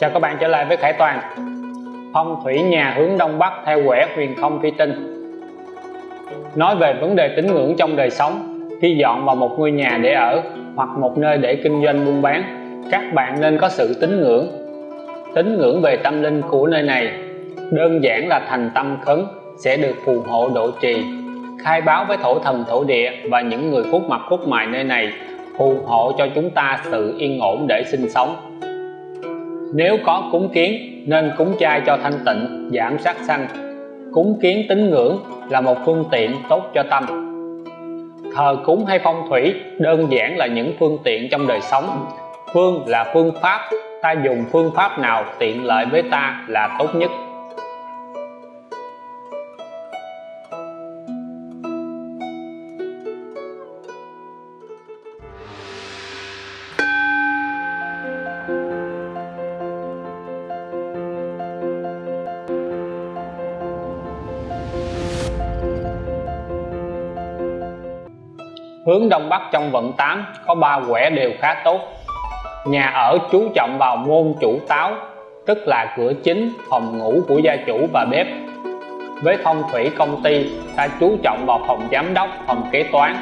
Chào các bạn trở lại với Khải Toàn. Phong thủy nhà hướng Đông Bắc theo quẻ huyền không phi tinh Nói về vấn đề tín ngưỡng trong đời sống, Khi dọn vào một ngôi nhà để ở hoặc một nơi để kinh doanh buôn bán, Các bạn nên có sự tín ngưỡng. Tín ngưỡng về tâm linh của nơi này Đơn giản là thành tâm khấn sẽ được phù hộ độ trì, khai báo với thổ thần, thổ địa và những người phúc mặt phúc mài nơi này, phù hộ cho chúng ta sự yên ổn để sinh sống nếu có cúng kiến, nên cúng chay cho thanh tịnh, giảm sát sanh. Cúng kiến tín ngưỡng là một phương tiện tốt cho tâm. Thờ cúng hay phong thủy đơn giản là những phương tiện trong đời sống. Phương là phương pháp, ta dùng phương pháp nào tiện lợi với ta là tốt nhất. Hướng Đông Bắc trong vận 8 có ba quẻ đều khá tốt. Nhà ở chú trọng vào môn chủ táo, tức là cửa chính, phòng ngủ của gia chủ và bếp. Với phong thủy công ty, ta chú trọng vào phòng giám đốc, phòng kế toán.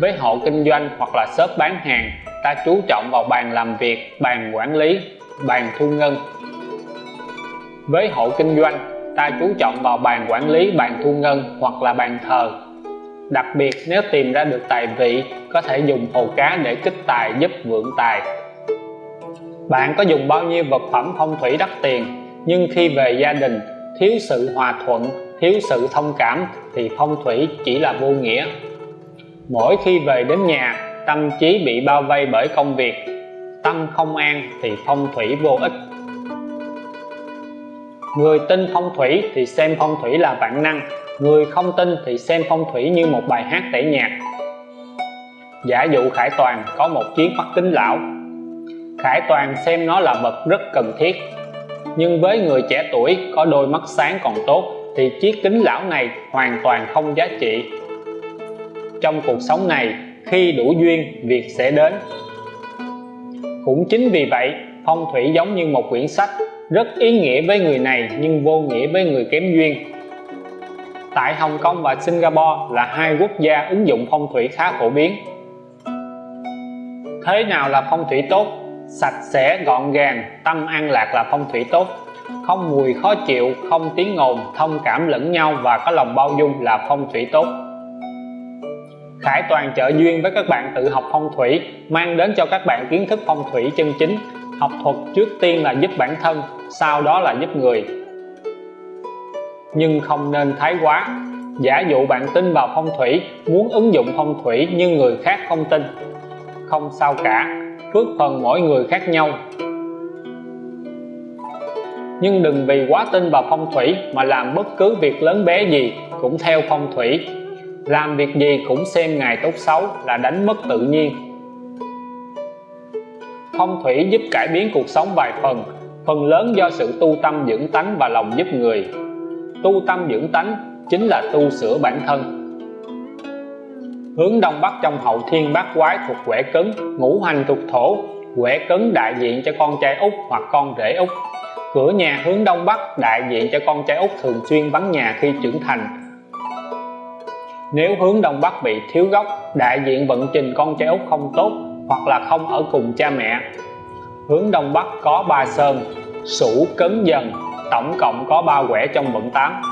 Với hộ kinh doanh hoặc là shop bán hàng, ta chú trọng vào bàn làm việc, bàn quản lý, bàn thu ngân. Với hộ kinh doanh, ta chú trọng vào bàn quản lý, bàn thu ngân hoặc là bàn thờ đặc biệt, nếu tìm ra được tài vị, có thể dùng hồ cá để kích tài giúp vượng tài. Bạn có dùng bao nhiêu vật phẩm phong thủy đắt tiền, nhưng khi về gia đình, thiếu sự hòa thuận, thiếu sự thông cảm, thì phong thủy chỉ là vô nghĩa. Mỗi khi về đến nhà, tâm trí bị bao vây bởi công việc, tâm không an thì phong thủy vô ích. Người tin phong thủy thì xem phong thủy là vạn năng người không tin thì xem phong thủy như một bài hát tẩy nhạc. Giả dụ Khải Toàn có một chiếc mắt kính lão. Khải Toàn xem nó là vật rất cần thiết. Nhưng với người trẻ tuổi có đôi mắt sáng còn tốt thì chiếc kính lão này hoàn toàn không giá trị. Trong cuộc sống này, khi đủ duyên, việc sẽ đến. Cũng chính vì vậy, phong thủy giống như một quyển sách, rất ý nghĩa với người này nhưng vô nghĩa với người kém duyên tại Hồng Kông và Singapore là hai quốc gia ứng dụng phong thủy khá phổ biến. Thế nào là phong thủy tốt? Sạch sẽ, gọn gàng, tâm an lạc là phong thủy tốt. Không mùi khó chịu, không tiếng ồn, thông cảm lẫn nhau và có lòng bao dung là phong thủy tốt. Khải Toàn trợ duyên với các bạn tự học phong thủy, mang đến cho các bạn kiến thức phong thủy chân chính, học thuật trước tiên là giúp bản thân, sau đó là giúp người nhưng không nên thái quá. Giả dụ bạn tin vào phong thủy, muốn ứng dụng phong thủy nhưng người khác không tin. Không sao cả, phước phần mỗi người khác nhau. Nhưng đừng vì quá tin vào phong thủy mà làm bất cứ việc lớn bé gì cũng theo phong thủy. Làm việc gì cũng xem ngày tốt xấu là đánh mất tự nhiên. Phong thủy giúp cải biến cuộc sống vài phần phần lớn do sự tu tâm dưỡng tánh và lòng giúp người tu tâm dưỡng tánh chính là tu sửa bản thân. Hướng đông bắc trong hậu thiên bát quái thuộc quẻ cứng ngũ hành thuộc thổ, quẻ cứng đại diện cho con trai út hoặc con rể út. Cửa nhà hướng đông bắc đại diện cho con trai út thường xuyên vắng nhà khi trưởng thành. Nếu hướng đông bắc bị thiếu gốc, đại diện vận trình con trai út không tốt hoặc là không ở cùng cha mẹ. Hướng đông bắc có ba sơn sủ cấn, dần tổng cộng có 3 quẻ trong vận 8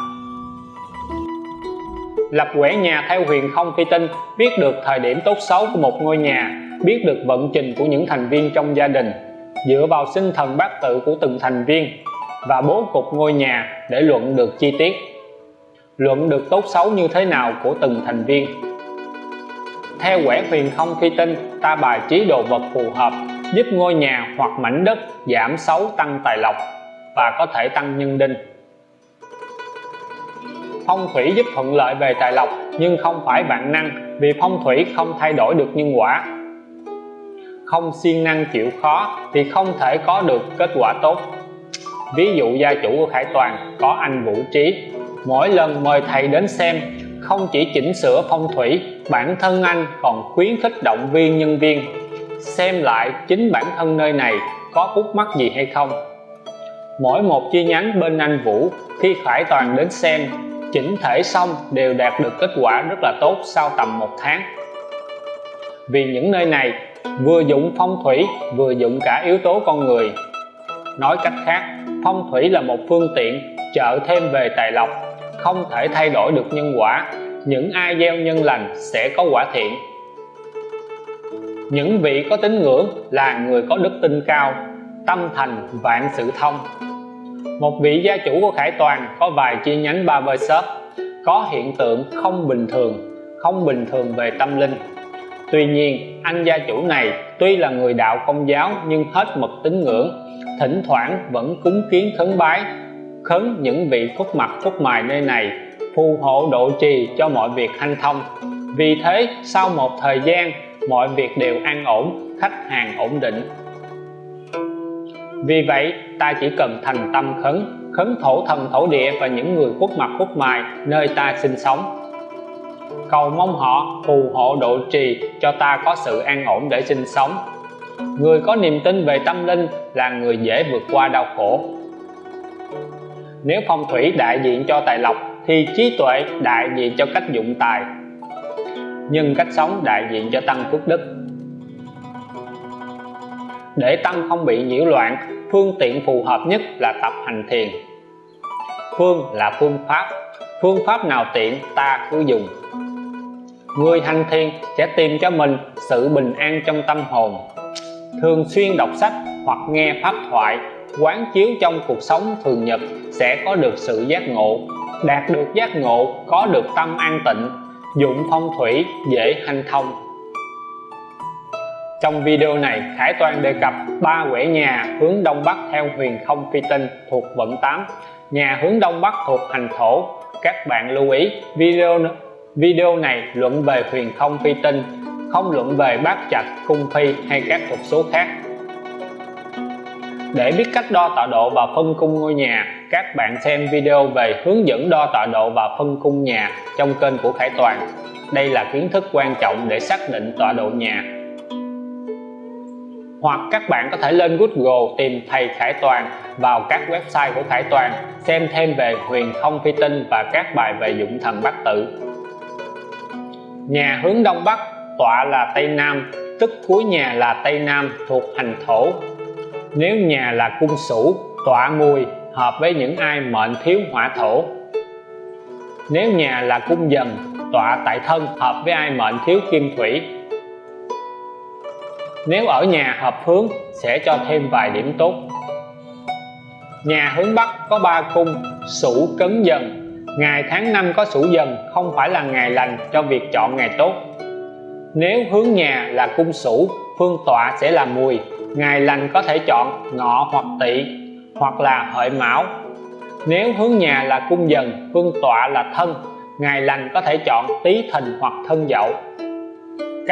lập quẻ nhà theo huyền không phi tinh, biết được thời điểm tốt xấu của một ngôi nhà, biết được vận trình của những thành viên trong gia đình, dựa vào sinh thần bát tự của từng thành viên, và bố cục ngôi nhà để luận được chi tiết. Luận được tốt xấu như thế nào của từng thành viên. Theo quẻ huyền không phi tinh, ta bài trí đồ vật phù hợp, giúp ngôi nhà hoặc mảnh đất giảm xấu tăng tài lộc và có thể tăng nhân đinh. Phong thủy giúp thuận lợi về tài lộc, nhưng không phải vạn năng, vì phong thủy không thay đổi được nhân quả. Không siêng năng chịu khó thì không thể có được kết quả tốt. Ví dụ gia chủ của Khải Toàn có anh Vũ Trí, mỗi lần mời thầy đến xem, không chỉ chỉnh sửa phong thủy, bản thân anh còn khuyến khích động viên nhân viên. Xem lại chính bản thân nơi này có khúc mắc gì hay không mỗi một chi nhánh bên anh Vũ, khi Khải Toàn đến xem, chỉnh thể xong đều đạt được kết quả rất là tốt sau tầm một tháng. Vì những nơi này, vừa dụng phong thủy, vừa dụng cả yếu tố con người. Nói cách khác, phong thủy là một phương tiện trợ thêm về tài lộc, không thể thay đổi được nhân quả. Những ai gieo nhân lành sẽ có quả thiện. Những vị có tín ngưỡng là người có đức tin cao tâm thành vạn sự thông. Một vị gia chủ của Khải Toàn có vài chi nhánh barbershop có hiện tượng không bình thường, không bình thường về tâm linh. Tuy nhiên, anh gia chủ này tuy là người đạo công giáo nhưng hết mực tín ngưỡng, thỉnh thoảng vẫn cúng kiến khấn bái, khấn những vị phúc mặt phúc mài nơi này, phù hộ độ trì cho mọi việc hanh thông. Vì thế, sau một thời gian, mọi việc đều an ổn, khách hàng ổn định vì vậy, ta chỉ cần thành tâm khấn khấn thổ thần thổ địa và những người khuất mặt khuất mài nơi ta sinh sống. Cầu mong họ phù hộ độ trì cho ta có sự an ổn để sinh sống. Người có niềm tin về tâm linh là người dễ vượt qua đau khổ. Nếu phong thủy đại diện cho tài lộc, thì trí tuệ đại diện cho cách dụng tài. Nhưng cách sống đại diện cho tăng phước đức để tâm không bị nhiễu loạn, phương tiện phù hợp nhất là tập hành thiền. Phương là phương pháp phương pháp nào tiện ta cứ dùng. Người hành thiền sẽ tìm cho mình sự bình an trong tâm hồn. Thường xuyên đọc sách hoặc nghe pháp thoại, quán chiếu trong cuộc sống thường nhật sẽ có được sự giác ngộ, đạt được giác ngộ, có được tâm an tịnh, dụng phong thủy dễ hanh thông trong video này Khải Toàn đề cập ba quẻ nhà hướng Đông Bắc theo huyền không phi tinh thuộc vận 8 nhà hướng Đông Bắc thuộc hành thổ các bạn lưu ý video Video này luận về huyền không phi tinh, không luận về bát trạch, cung phi hay các thuật số khác. Để biết cách đo tọa độ và phân cung ngôi nhà, các bạn xem video về hướng dẫn đo tọa độ và phân cung nhà trong kênh của Khải Toàn. Đây là kiến thức quan trọng để xác định tọa độ nhà. Hoặc các bạn có thể lên Google tìm thầy Khải Toàn vào các website của Khải Toàn, xem thêm về huyền không phi tinh và các bài về dụng thần bát tự nhà hướng đông bắc, tọa là tây nam, tức cuối nhà là tây nam thuộc hành thổ. Nếu nhà là cung sửu tọa mùi, hợp với những ai mệnh thiếu hỏa thổ. Nếu nhà là cung dần, tọa tại thân, hợp với ai mệnh thiếu kim thủy nếu ở nhà hợp hướng, sẽ cho thêm vài điểm tốt. Nhà hướng bắc có ba cung sửu cấn dần. Ngày tháng năm có sửu dần, không phải là ngày lành cho việc chọn ngày tốt. Nếu hướng nhà là cung sửu phương tọa sẽ là mùi. Ngày lành có thể chọn ngọ hoặc tỵ, hoặc là hợi mão. Nếu hướng nhà là cung dần, phương tọa là thân. Ngày lành có thể chọn tý thìn hoặc thân dậu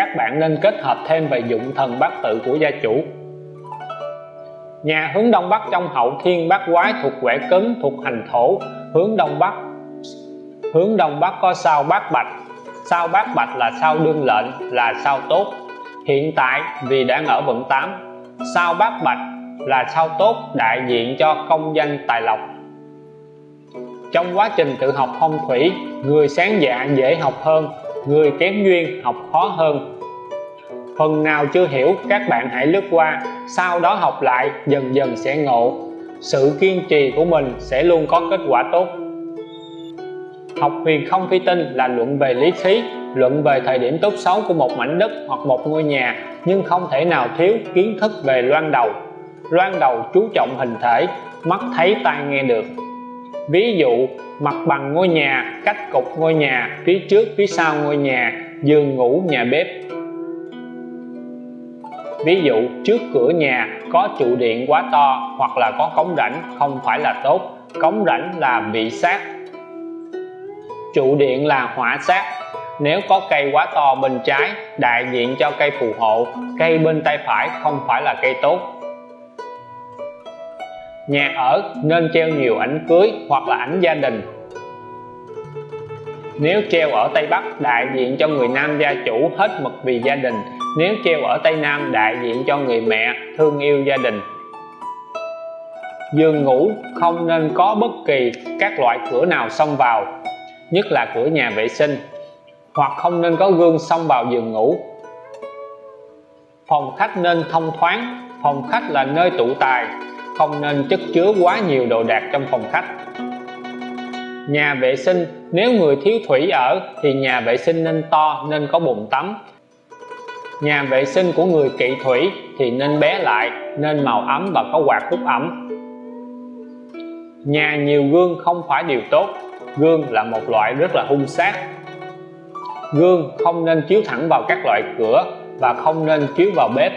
các bạn nên kết hợp thêm về dụng thần bát tự của gia chủ. Nhà hướng đông bắc trong hậu thiên bát quái thuộc quẻ cứng thuộc hành thổ, hướng đông bắc, hướng đông bắc có sao bát bạch. Sao bát bạch là sao đương lệnh, là sao tốt. Hiện tại vì đang ở vận 8 sao bát bạch là sao tốt đại diện cho công danh tài lộc. Trong quá trình tự học phong thủy, người sáng dạ dễ học hơn người kém duyên học khó hơn. Phần nào chưa hiểu, các bạn hãy lướt qua, sau đó học lại, dần dần sẽ ngộ. Sự kiên trì của mình sẽ luôn có kết quả tốt. Học huyền không phi tinh là luận về lý khí luận về thời điểm tốt xấu của một mảnh đất hoặc một ngôi nhà, nhưng không thể nào thiếu kiến thức về loan đầu. Loan đầu chú trọng hình thể, mắt thấy tai nghe được. Ví dụ mặt bằng ngôi nhà, cách cục ngôi nhà, phía trước, phía sau ngôi nhà, giường ngủ, nhà bếp. Ví dụ, trước cửa nhà có trụ điện quá to hoặc là có cống rãnh không phải là tốt. Cống rãnh là bị sát trụ điện là hỏa sát nếu có cây quá to bên trái, đại diện cho cây phù hộ. Cây bên tay phải không phải là cây tốt nhà ở nên treo nhiều ảnh cưới hoặc là ảnh gia đình. Nếu treo ở Tây Bắc, đại diện cho người nam gia chủ hết mực vì gia đình. Nếu treo ở Tây Nam, đại diện cho người mẹ thương yêu gia đình. Giường ngủ không nên có bất kỳ các loại cửa nào xông vào, nhất là cửa nhà vệ sinh, hoặc không nên có gương xông vào giường ngủ. Phòng khách nên thông thoáng, phòng khách là nơi tụ tài không nên chất chứa quá nhiều đồ đạc trong phòng khách. Nhà vệ sinh, nếu người thiếu thủy ở thì nhà vệ sinh nên to nên có bồn tắm. Nhà vệ sinh của người kỵ thủy thì nên bé lại, nên màu ấm và có quạt hút ẩm. Nhà nhiều gương không phải điều tốt. Gương là một loại rất là hung sát. Gương không nên chiếu thẳng vào các loại cửa và không nên chiếu vào bếp.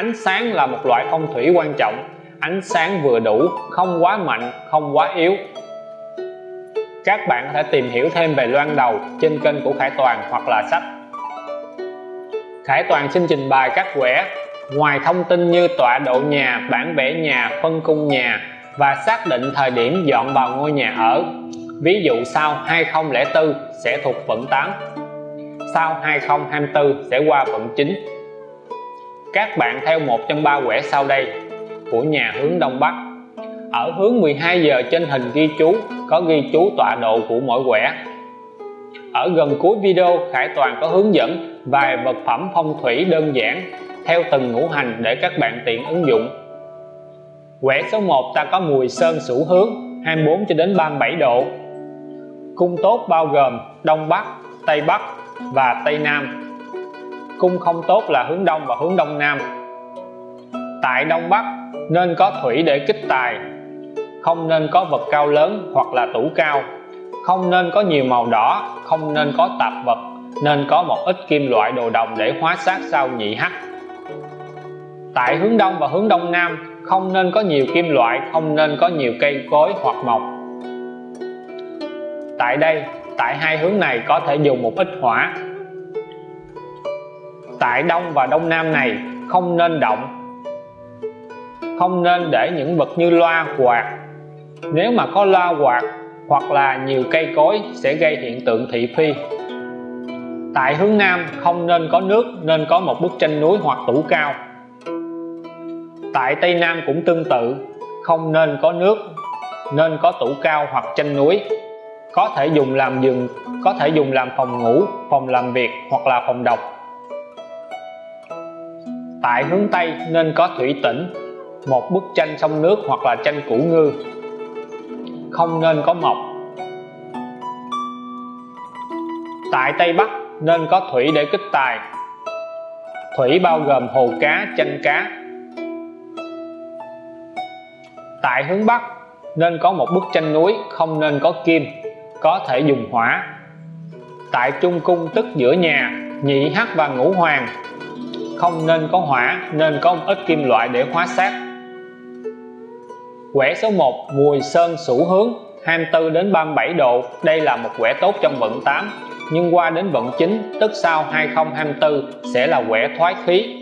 Ánh sáng là một loại phong thủy quan trọng. Ánh sáng vừa đủ, không quá mạnh, không quá yếu. Các bạn có thể tìm hiểu thêm về loan đầu trên kênh của Khải Toàn hoặc là sách. Khải Toàn xin trình bày các quẻ. Ngoài thông tin như tọa độ nhà, bản vẽ nhà, phân cung nhà và xác định thời điểm dọn vào ngôi nhà ở, ví dụ sau 2004 sẽ thuộc vận 8 sau 2024 sẽ qua vận 9 các bạn theo một trong ba quẻ sau đây của nhà hướng Đông Bắc. Ở hướng 12 giờ trên hình ghi chú, có ghi chú tọa độ của mỗi quẻ. Ở gần cuối video, Khải Toàn có hướng dẫn vài vật phẩm phong thủy đơn giản theo từng ngũ hành để các bạn tiện ứng dụng. Quẻ số 1 ta có mùi sơn sủ hướng 24 cho đến 37 độ. Cung tốt bao gồm Đông Bắc, Tây Bắc và Tây Nam cung không tốt là hướng Đông và hướng Đông Nam. Tại Đông Bắc, nên có thủy để kích tài. Không nên có vật cao lớn hoặc là tủ cao. Không nên có nhiều màu đỏ, không nên có tạp vật, nên có một ít kim loại đồ đồng để hóa sát sau nhị hắc. Tại hướng đông và hướng đông nam, không nên có nhiều kim loại, không nên có nhiều cây cối hoặc mộc. Tại đây, tại hai hướng này có thể dùng một ít hỏa tại đông và đông nam này không nên động, không nên để những vật như loa quạt. Nếu mà có loa quạt hoặc là nhiều cây cối sẽ gây hiện tượng thị phi. Tại hướng nam không nên có nước, nên có một bức tranh núi hoặc tủ cao. Tại tây nam cũng tương tự, không nên có nước, nên có tủ cao hoặc tranh núi. Có thể dùng làm giường, có thể dùng làm phòng ngủ, phòng làm việc hoặc là phòng đọc tại hướng tây nên có thủy tĩnh một bức tranh sông nước hoặc là tranh củ ngư. Không nên có mộc tại tây bắc nên có thủy để kích tài. Thủy bao gồm hồ cá, chanh cá. Tại hướng bắc nên có một bức tranh núi, không nên có kim, có thể dùng hỏa. Tại trung cung tức giữa nhà, nhị hắc và ngũ hoàng không nên có hỏa, nên có một ít kim loại để khóa sát quẻ số 1 mùi sơn sủ hướng 24 đến 37 độ. Đây là một quẻ tốt trong vận 8 nhưng qua đến vận 9 tức sau 2024 sẽ là quẻ thoái khí.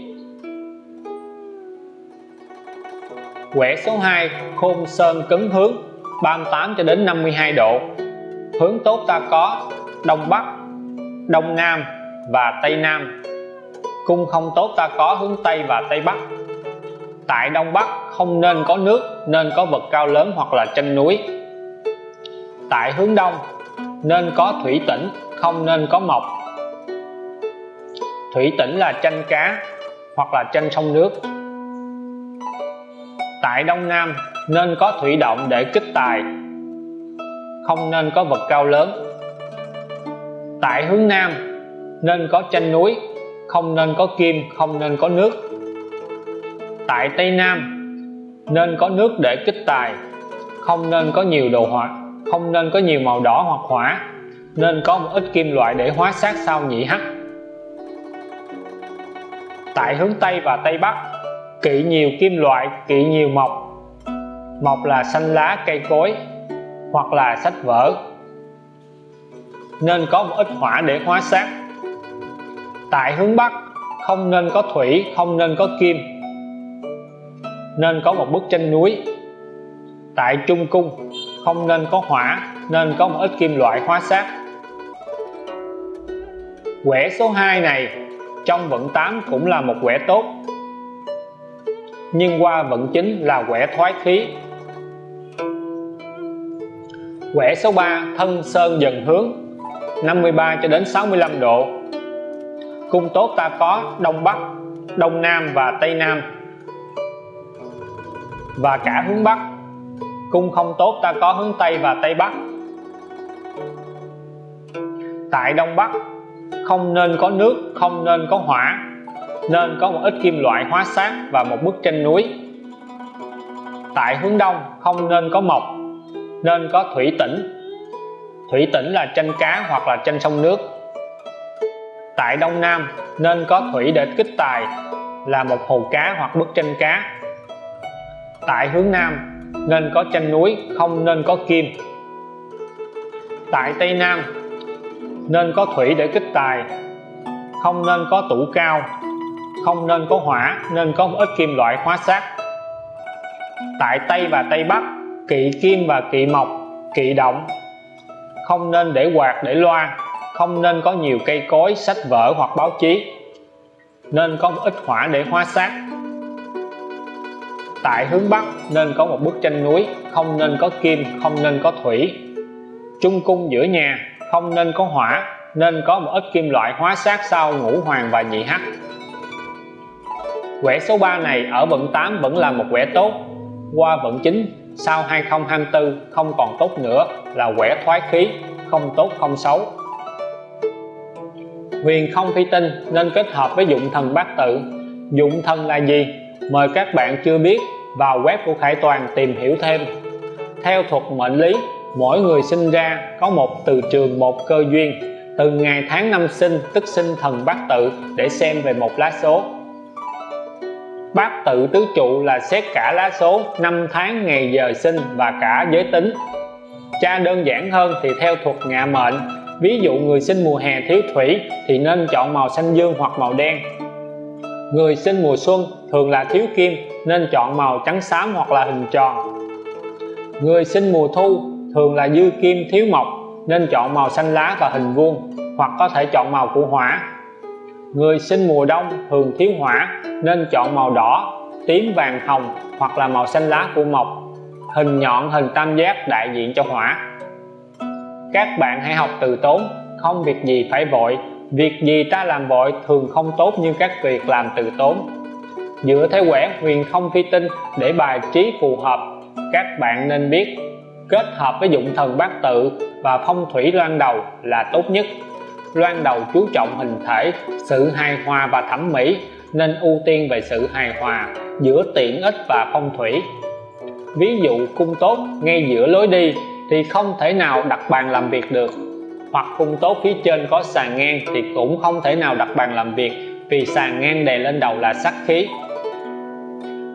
Quẻ số 2 khôn sơn cứng hướng 38 cho đến 52 độ. Hướng tốt ta có Đông Bắc, Đông Nam và Tây Nam cung không tốt ta có hướng Tây và Tây Bắc. Tại Đông Bắc không nên có nước, nên có vật cao lớn hoặc là chân núi. Tại hướng Đông nên có thủy tĩnh không nên có mộc. Thủy tĩnh là chanh cá hoặc là chanh sông nước. Tại Đông Nam nên có thủy động để kích tài, không nên có vật cao lớn. Tại hướng Nam nên có chanh núi không nên có kim, không nên có nước. Tại Tây Nam, nên có nước để kích tài. Không nên có nhiều đồ hỏa không nên có nhiều màu đỏ hoặc hỏa. Nên có một ít kim loại để hóa sát sau nhị hắc. Tại hướng Tây và Tây Bắc, kỵ nhiều kim loại, kỵ nhiều mộc. Mộc là xanh lá, cây cối, hoặc là sách vở. Nên có một ít hỏa để hóa sát tại hướng Bắc, không nên có thủy, không nên có kim. Nên có một bức tranh núi tại Trung Cung, không nên có hỏa, nên có một ít kim loại hóa sát. Quẻ số 2 này, trong vận 8 cũng là một quẻ tốt, nhưng qua vận chính là quẻ thoái khí. Quẻ số 3 thân sơn dần hướng 53 cho đến 65 độ cung tốt ta có đông bắc, đông nam và tây nam. Và cả hướng bắc. Cung không tốt ta có hướng tây và tây bắc. Tại đông bắc, không nên có nước, không nên có hỏa, nên có một ít kim loại hóa sát và một bức tranh núi. Tại hướng đông, không nên có mộc, nên có thủy tỉnh thủy tỉnh là tranh cá hoặc là tranh sông nước tại đông nam nên có thủy để kích tài, là một hồ cá hoặc bức tranh cá. Tại hướng nam nên có tranh núi, không nên có kim. Tại tây nam nên có thủy để kích tài, không nên có tủ cao, không nên có hỏa, nên có một ít kim loại hóa sát. Tại tây và tây bắc, kỵ kim và kỵ mộc, kỵ động, không nên để quạt, để loa không nên có nhiều cây cối, sách vở hoặc báo chí. Nên có một ít hỏa để hóa sát tại hướng bắc nên có một bức tranh núi, không nên có kim, không nên có thủy. Trung cung giữa nhà, không nên có hỏa nên có một ít kim loại hóa sát sau ngũ hoàng và nhị hắc. Quẻ số 3 này ở vận 8 vẫn là một quẻ tốt. Qua vận 9 sau 2024 không còn tốt nữa, là quẻ thoái khí, không tốt không xấu huyền không phi tinh nên kết hợp với dụng thần bát tự. Dụng thần là gì? Mời các bạn chưa biết, vào web của Khải Toàn tìm hiểu thêm. Theo thuật mệnh lý, mỗi người sinh ra có một từ trường một cơ duyên. Từ ngày tháng năm sinh, tức sinh thần bát tự, để xem về một lá số. Bát tự tứ trụ là xét cả lá số, năm tháng, ngày giờ sinh và cả giới tính. Cha đơn giản hơn thì theo thuật ngạ mệnh ví dụ người sinh mùa hè thiếu thủy thì nên chọn màu xanh dương hoặc màu đen. Người sinh mùa xuân thường là thiếu kim, nên chọn màu trắng xám hoặc là hình tròn. Người sinh mùa thu thường là dư kim thiếu mộc, nên chọn màu xanh lá và hình vuông, hoặc có thể chọn màu của hỏa. Người sinh mùa đông thường thiếu hỏa, nên chọn màu đỏ, tím vàng hồng hoặc là màu xanh lá của mộc. Hình nhọn, hình tam giác đại diện cho hỏa các bạn hãy học từ tốn, không việc gì phải vội. Việc gì ta làm vội thường không tốt như các việc làm từ tốn. Dựa theo quẻ, huyền không phi tinh, để bài trí phù hợp, các bạn nên biết. Kết hợp với dụng thần bát tự và phong thủy loan đầu là tốt nhất. Loan đầu chú trọng hình thể, sự hài hòa và thẩm mỹ, nên ưu tiên về sự hài hòa giữa tiện ích và phong thủy. Ví dụ, cung tốt, ngay giữa lối đi thì không thể nào đặt bàn làm việc được. Hoặc cung tốt phía trên có sàn ngang thì cũng không thể nào đặt bàn làm việc, vì sàn ngang đè lên đầu là sắc khí.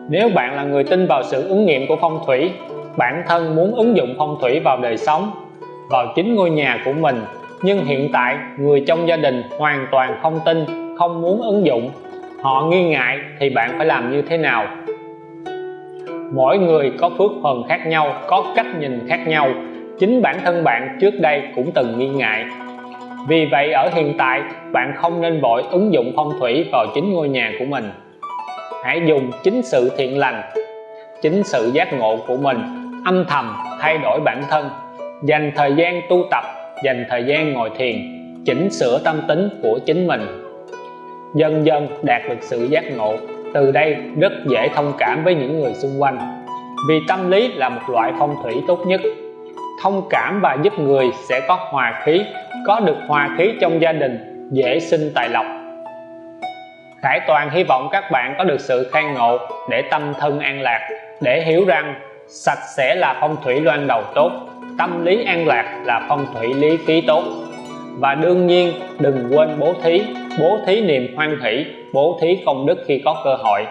Nếu bạn là người tin vào sự ứng nghiệm của phong thủy, bản thân muốn ứng dụng phong thủy vào đời sống, vào chính ngôi nhà của mình, nhưng hiện tại người trong gia đình hoàn toàn không tin, không muốn ứng dụng, họ nghi ngại thì bạn phải làm như thế nào? Mỗi người có phước phần khác nhau, có cách nhìn khác nhau. Chính bản thân bạn trước đây cũng từng nghi ngại. Vì vậy, ở hiện tại, bạn không nên vội ứng dụng phong thủy vào chính ngôi nhà của mình. Hãy dùng chính sự thiện lành, chính sự giác ngộ của mình, âm thầm thay đổi bản thân. Dành thời gian tu tập, dành thời gian ngồi thiền, chỉnh sửa tâm tính của chính mình. Dần dần đạt được sự giác ngộ từ đây rất dễ thông cảm với những người xung quanh. Vì tâm lý là một loại phong thủy tốt nhất. Thông cảm và giúp người sẽ có hòa khí, có được hòa khí trong gia đình, dễ sinh tài lộc. Khải Toàn hy vọng các bạn có được sự khai ngộ để tâm thân an lạc, để hiểu rằng sạch sẽ là phong thủy loan đầu tốt, tâm lý an lạc là phong thủy lý khí tốt. Và đương nhiên, đừng quên bố thí bố thí niềm hoan hỷ bố thí công đức khi có cơ hội,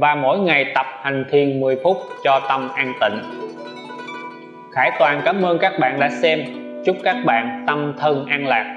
và mỗi ngày tập hành thiền 10 phút cho tâm an tịnh. Khải Toàn cảm ơn các bạn đã xem. Chúc các bạn tâm thân an lạc.